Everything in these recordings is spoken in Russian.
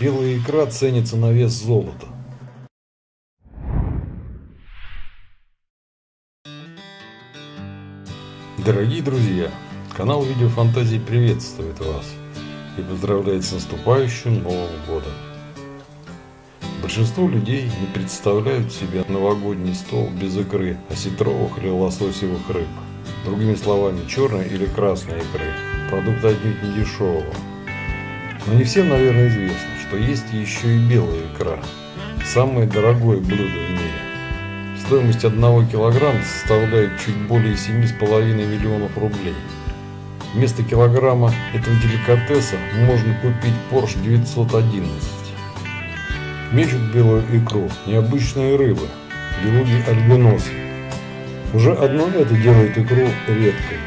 Белая икра ценится на вес золота. Дорогие друзья, канал Видеофантазии приветствует вас и поздравляет с наступающим Новым Годом. Большинство людей не представляют себе новогодний стол без икры, осетровых или лососевых рыб. Другими словами, черной или красной икры. Продукт отнюдь не дешевого. Но не всем, наверное, известно, что есть еще и белая икра. Самое дорогое блюдо в мире. Стоимость одного килограмма составляет чуть более 7,5 миллионов рублей. Вместо килограмма этого деликатеса можно купить Porsche 911. Мечут белую икру необычные рыбы, белуги альбиносы. Уже одно это делает икру редкой.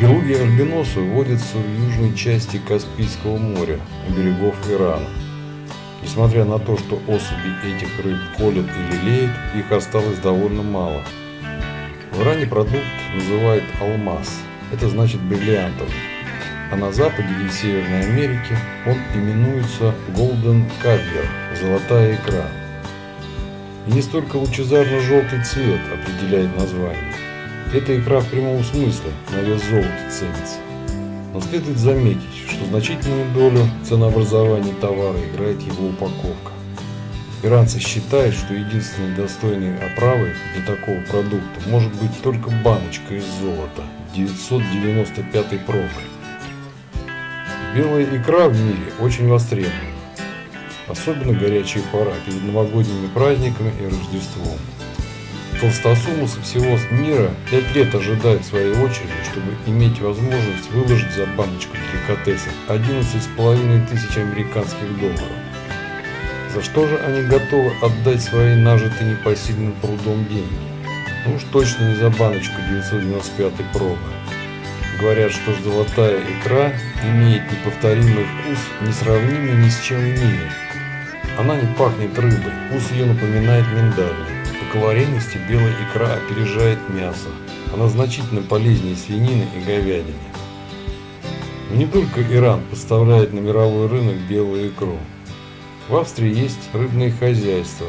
Белуги альбиносы водятся в южной части Каспийского моря, у берегов Ирана. Несмотря на то, что особи этих рыб колят и лелеют, их осталось довольно мало. В Иране продукт называют алмаз, это значит бриллиантовый. А на Западе и в Северной Америке он именуется Golden Caviar – золотая икра. И не столько лучезарно-желтый цвет определяет название. Эта икра в прямом смысле на вес золота ценится. Но следует заметить, что значительную долю ценообразования товара играет его упаковка. Иранцы считают, что единственной достойной оправой для такого продукта может быть только баночка из золота 995 пробы. Белая икра в мире очень востребована. Особенно горячая пора перед новогодними праздниками и Рождеством. Толстосумы со всего мира пять лет ожидают своей очереди, чтобы иметь возможность выложить за баночку деликатеса 11,5 тысяч американских долларов. За что же они готовы отдать свои нажитые непосильным трудом деньги? Ну уж точно не за баночку 995 пробы. Говорят, что золотая икра имеет неповторимый вкус, несравнимый ни с чем в мире. Она не пахнет рыбой, вкус ее напоминает миндальный. По калорийности белая икра опережает мясо. Она значительно полезнее свинины и говядины. Но не только Иран поставляет на мировой рынок белую икру. В Австрии есть рыбные хозяйства,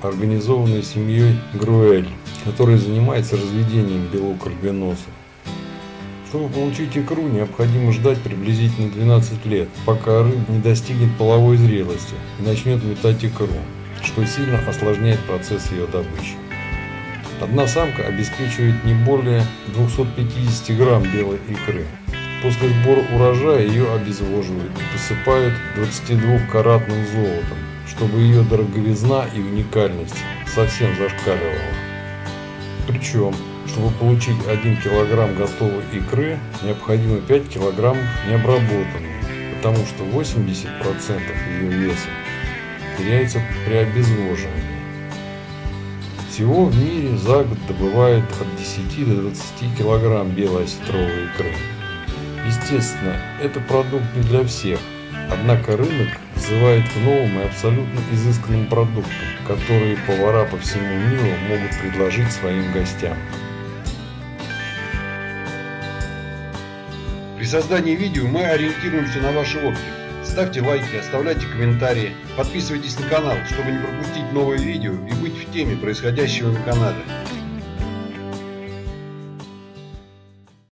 организованные семьей Груэль, которая занимается разведением белок. Чтобы получить икру, необходимо ждать приблизительно 12 лет, пока рыба не достигнет половой зрелости и начнет метать икру что сильно осложняет процесс ее добычи. Одна самка обеспечивает не более 250 грамм белой икры. После сбора урожая ее обезвоживают и посыпают 22-каратным золотом, чтобы ее дороговизна и уникальность совсем зашкаливала. Причем, чтобы получить 1 килограмм готовой икры, необходимо 5 килограммов необработанной, потому что 80% ее веса теряется при обезвоживании. Всего в мире за год добывают от 10 до 20 килограмм белой осетровой икры. Естественно, это продукт не для всех, однако рынок взывает к новым и абсолютно изысканным продуктам, которые повара по всему миру могут предложить своим гостям. При создании видео мы ориентируемся на ваши отклики. Ставьте лайки, оставляйте комментарии, подписывайтесь на канал, чтобы не пропустить новые видео и быть в теме происходящего на канале.